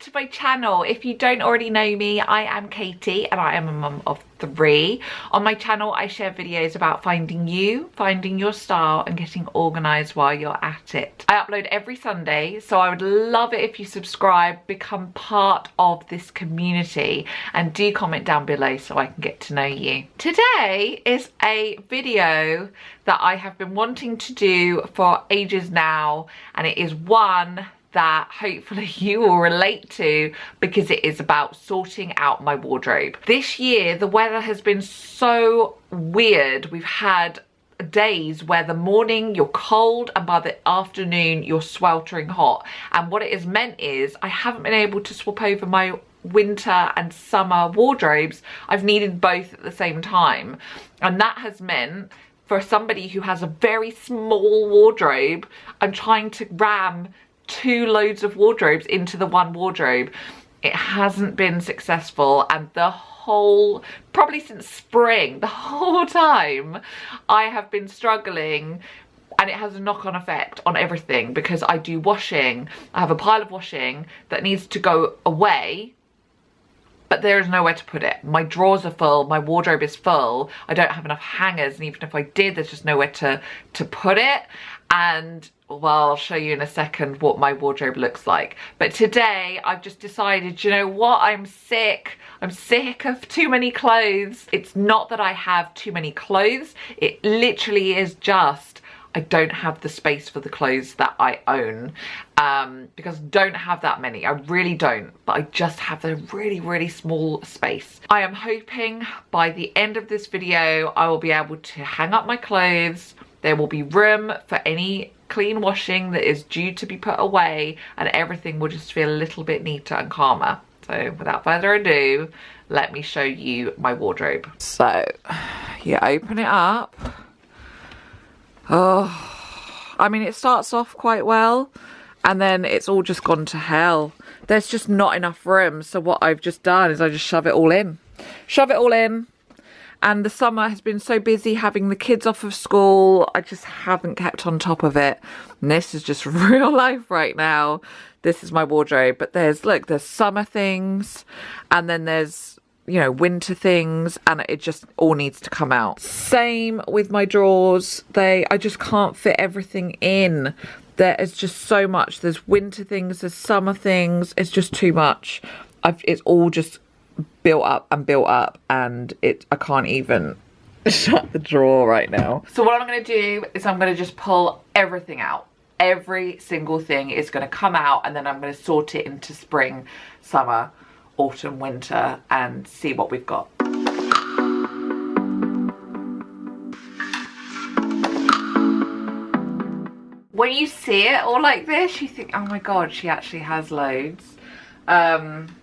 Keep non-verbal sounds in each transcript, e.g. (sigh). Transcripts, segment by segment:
to my channel. If you don't already know me, I am Katie and I am a mum of three. On my channel, I share videos about finding you, finding your style and getting organised while you're at it. I upload every Sunday, so I would love it if you subscribe, become part of this community and do comment down below so I can get to know you. Today is a video that I have been wanting to do for ages now and it is one that hopefully (laughs) you will relate to because it is about sorting out my wardrobe. This year the weather has been so weird. We've had days where the morning you're cold and by the afternoon you're sweltering hot and what it has meant is I haven't been able to swap over my winter and summer wardrobes I've needed both at the same time and that has meant for somebody who has a very small wardrobe I'm trying to ram two loads of wardrobes into the one wardrobe. It hasn't been successful and the whole, probably since spring, the (laughs) whole time I have been struggling and it has a knock-on effect on everything because I do washing. I have a pile of washing that needs to go away but there is nowhere to put it. My drawers are full, my wardrobe is full, I don't have enough hangers and even if I did there's just nowhere to, to put it. And well I'll show you in a second what my wardrobe looks like. But today I've just decided you know what? I'm sick. I'm sick of too many clothes. It's not that I have too many clothes. It literally is just I don't have the space for the clothes that I own um, because don't have that many. I really don't, but I just have a really, really small space. I am hoping by the end of this video, I will be able to hang up my clothes, there will be room for any clean washing that is due to be put away and everything will just feel a little bit neater and calmer. So without further ado, let me show you my wardrobe. So you open it up. Oh, I mean, it starts off quite well and then it's all just gone to hell. There's just not enough room. So what I've just done is I just shove it all in. Shove it all in, and the summer has been so busy having the kids off of school I just haven't kept on top of it and this is just (laughs) real life right now this is my wardrobe but there's look there's summer things and then there's you know winter things and it just all needs to come out. Same with my drawers. They I just can't fit everything in. There is just so much. There's winter things there's summer things. It's just too much. I've, it's all just built up and built up and it I can't even (laughs) shut the drawer right now. So what I'm going to do is I'm going to just pull everything out. Every single thing is going to come out and then I'm going to sort it into spring, summer, autumn, winter and see what we've got. When you see it all like this, you think, oh my god, she actually has loads. Um,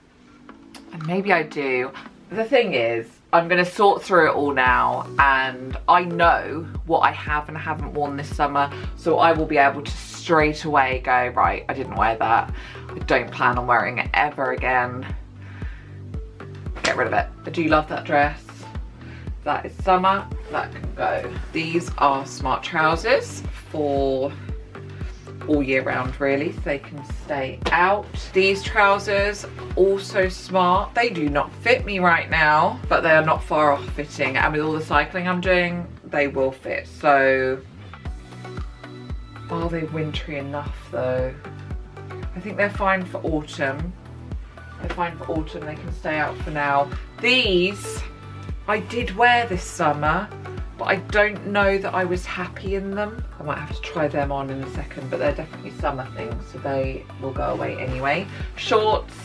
and maybe I do. The thing is, I'm going to sort through it all now and I know what I have and haven't worn this summer so I will be able to straight away go, right, I didn't wear that. I don't plan on wearing it ever again. Get rid of it. I do love that dress. That is summer, that can go. These are smart trousers for all year round really. So they can stay out. These trousers also smart. They do not fit me right now but they are not far off fitting. And with all the cycling i'm doing they will fit. So are they wintry enough though? I think they're fine for autumn they're fine for autumn they can stay out for now these i did wear this summer but I don't know that I was happy in them. I might have to try them on in a second, but they're definitely summer things, so they will go away anyway. Shorts,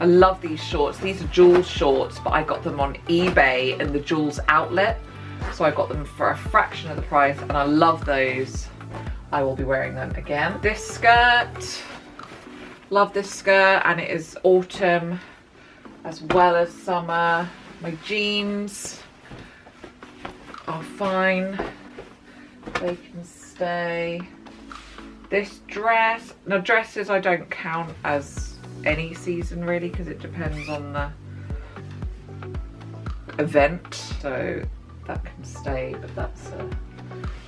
I love these shorts. These are Joules shorts, but I got them on eBay in the Joules outlet. So I got them for a fraction of the price, and I love those. I will be wearing them again. This skirt, love this skirt, and it is autumn as well as summer. My jeans, are fine. They can stay. This dress, now dresses I don't count as any season really because it depends on the event. So that can stay, but that's a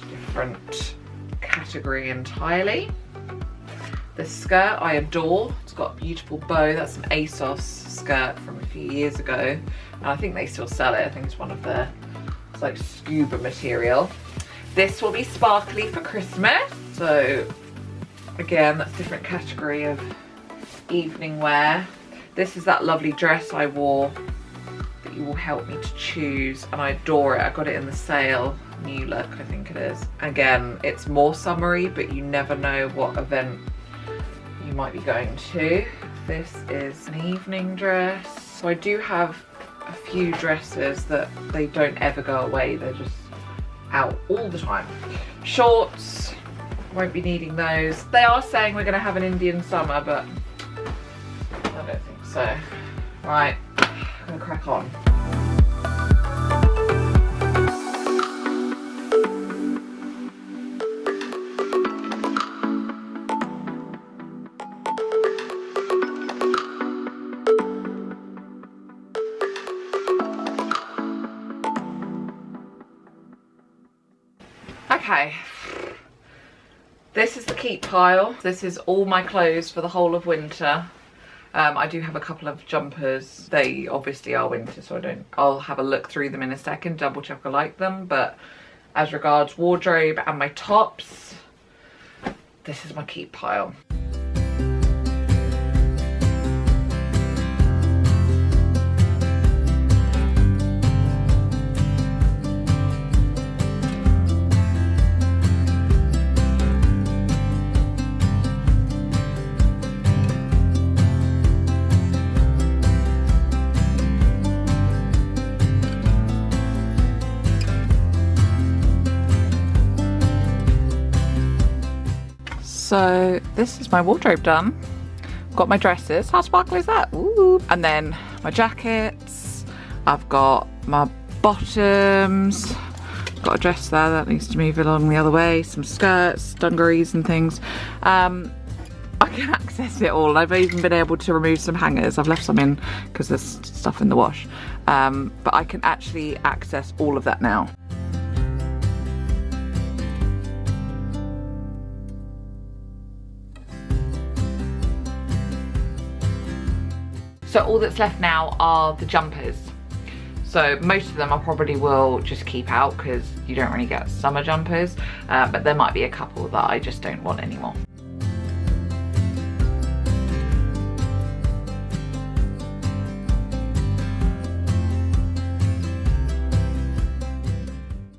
different category entirely. This skirt I adore. It's got a beautiful bow. That's an ASOS skirt from a few years ago. And I think they still sell it. I think it's one of their, it's like scuba material. This will be sparkly for Christmas. So again, that's different category of evening wear. This is that lovely dress I wore that you will help me to choose and I adore it. I got it in the sale, new look I think it is. Again, it's more summery but you never know what event might be going to. This is an evening dress. So I do have a few dresses that they don't ever go away. They're just out all the time. Shorts, won't be needing those. They are saying we're gonna have an Indian summer, but I don't think so. Right, I'm gonna crack on. Okay, this is the keep pile. This is all my clothes for the whole of winter. Um, I do have a couple of jumpers. They obviously are winter, so I don't. I'll have a look through them in a second, double check I like them. But as regards wardrobe and my tops, this is my keep pile. So this is my wardrobe done. Got my dresses. How sparkly is that? Ooh. And then my jackets. I've got my bottoms. Got a dress there that needs to move along the other way. Some skirts, dungarees and things. Um, I can (laughs) access it all. I've even been able to remove some hangers. I've left some in because there's stuff in the wash. Um, but I can actually access all of that now. So all that's left now are the jumpers. So most of them I probably will just keep out because you don't really get summer jumpers, uh, but there might be a couple that I just don't want anymore.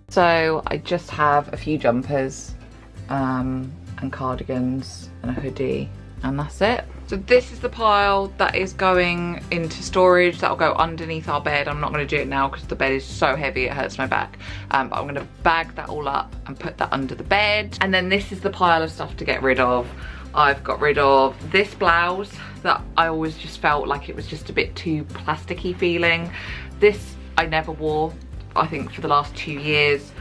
So I just have a few jumpers um, and cardigans and a hoodie and that's it. So this is the pile that is going into storage. That'll go underneath our bed. I'm not gonna do it now because the bed is so heavy, it hurts my back. Um, but I'm gonna bag that all up and put that under the bed. And then this is the pile of stuff to get rid of. I've got rid of this blouse that I always just felt like it was just a bit too plasticky feeling. This I never wore, I think for the last two years.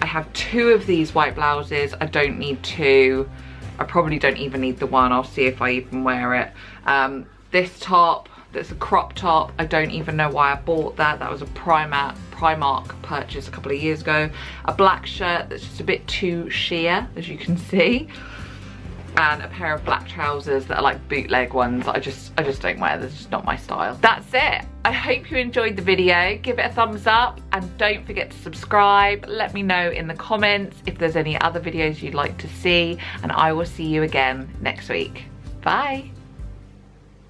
I have two of these white blouses. I don't need two. I probably don't even need the one. I'll see if I even wear it. Um, this top, that's a crop top. I don't even know why I bought that. That was a Primark, Primark purchase a couple of years ago. A black shirt that's just a bit too sheer, as you can see and a pair of black trousers that are like bootleg ones I just I just don't wear. This is not my style. That's it. I hope you enjoyed the video. Give it a thumbs up and don't forget to subscribe. Let me know in the comments if there's any other videos you'd like to see and I will see you again next week. Bye